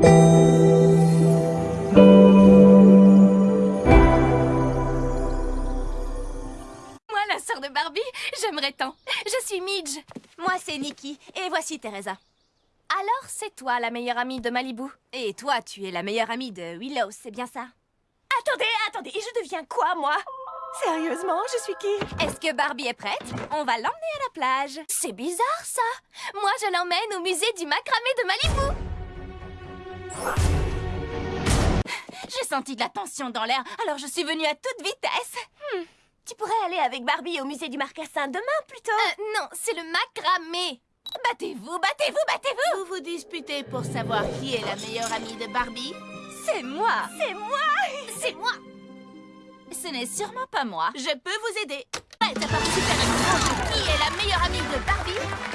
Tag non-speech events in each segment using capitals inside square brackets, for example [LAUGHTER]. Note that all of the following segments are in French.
Moi, la sœur de Barbie, j'aimerais tant. Je suis Midge. Moi, c'est Nikki. Et voici Teresa. Alors, c'est toi la meilleure amie de Malibu. Et toi, tu es la meilleure amie de Willow, c'est bien ça? Attendez, attendez, et je deviens quoi, moi? Sérieusement, je suis qui? Est-ce que Barbie est prête? On va l'emmener à la plage. C'est bizarre, ça. Moi, je l'emmène au musée du macramé de Malibu. Senti de la tension dans l'air, alors je suis venue à toute vitesse. Hmm. Tu pourrais aller avec Barbie au musée du marcassin demain, plutôt Euh, non, c'est le macramé. Battez-vous, battez-vous, battez-vous Vous vous disputez pour savoir qui est la meilleure amie de Barbie C'est moi C'est moi C'est moi. Ce n'est sûrement pas moi. Je peux vous aider. Prête à participer à la qui est la meilleure amie de Barbie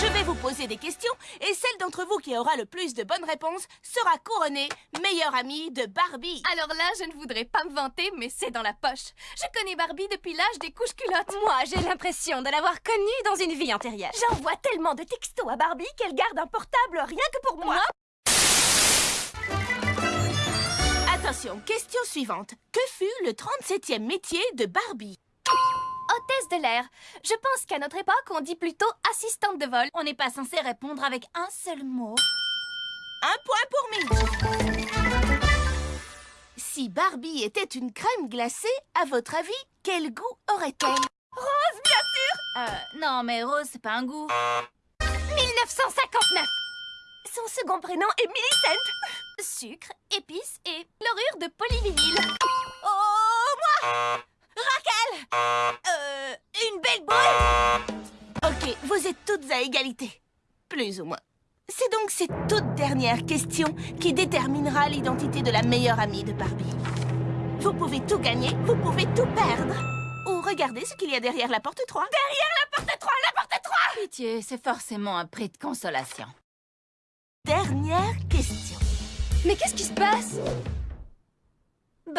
Je vais vous poser des questions et celle d'entre vous qui aura le plus de bonnes réponses sera couronnée meilleure amie de Barbie. Alors là, je ne voudrais pas me vanter, mais c'est dans la poche. Je connais Barbie depuis l'âge des couches culottes. Moi, j'ai l'impression de l'avoir connue dans une vie antérieure. J'envoie tellement de textos à Barbie qu'elle garde un portable rien que pour moi Attention, question suivante. Que fut le 37e métier de Barbie? Hôtesse de l'air. Je pense qu'à notre époque, on dit plutôt assistante de vol. On n'est pas censé répondre avec un seul mot. Un point pour Mitch. Si Barbie était une crème glacée, à votre avis, quel goût aurait-elle? Euh, non, mais Rose, c'est pas un goût. 1959. Son second prénom est Millicent Sucre, épices et chlorure de polyvinyle. Toutes à égalité. Plus ou moins. C'est donc cette toute dernière question qui déterminera l'identité de la meilleure amie de Barbie. Vous pouvez tout gagner, vous pouvez tout perdre. Ou regardez ce qu'il y a derrière la porte 3. Derrière la porte 3, la porte 3 Pitié, c'est forcément un prix de consolation. Dernière question. Mais qu'est-ce qui se passe?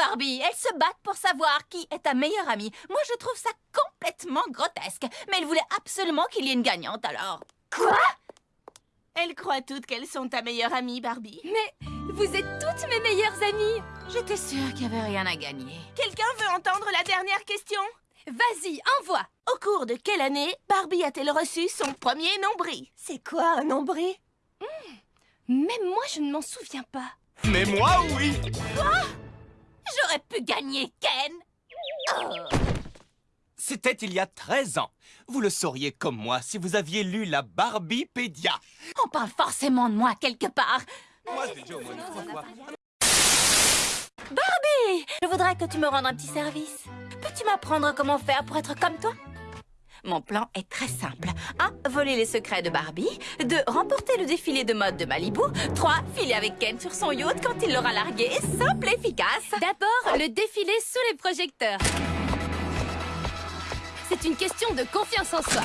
Barbie, elles se battent pour savoir qui est ta meilleure amie. Moi, je trouve ça complètement grotesque. Mais elles voulaient absolument qu'il y ait une gagnante, alors... Elles croient toutes qu'elles sont ta meilleure amie, Barbie. Mais vous êtes toutes mes meilleures amies. J'étais sûre qu'il n'y avait rien à gagner. Quelqu'un veut entendre la dernière question? Vas-y, envoie. Au cours de quelle année Barbie a-t-elle reçu son premier nombril? C'est quoi un nombril? Même moi, je ne m'en souviens pas. Mais moi, oui J'aurais pu gagner, Ken C'était il y a 13 ans. Vous le sauriez comme moi si vous aviez lu la Barbie-pédia. On parle forcément de moi quelque part. Moi, je l'ai déjà au moins trois fois. Je voudrais que tu me rendes un petit service. Peux-tu m'apprendre comment faire pour être comme toi? Mon plan est très simple. 1. Voler les secrets de Barbie. 2. Remporter le défilé de mode de Malibu. 3. Filer avec Ken sur son yacht quand il l'aura largué. Simple et efficace. D'abord, le défilé sous les projecteurs. C'est une question de confiance en soi.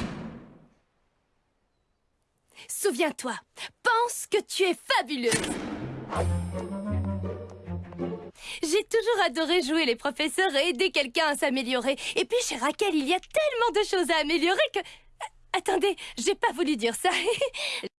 Souviens-toi, pense que tu es fabuleuse. J'ai toujours adoré jouer les professeurs et aider quelqu'un à s'améliorer. Et puis chez Raquel, il y a tellement de choses à améliorer que... Attendez, j'ai pas voulu dire ça. [LAUGHS]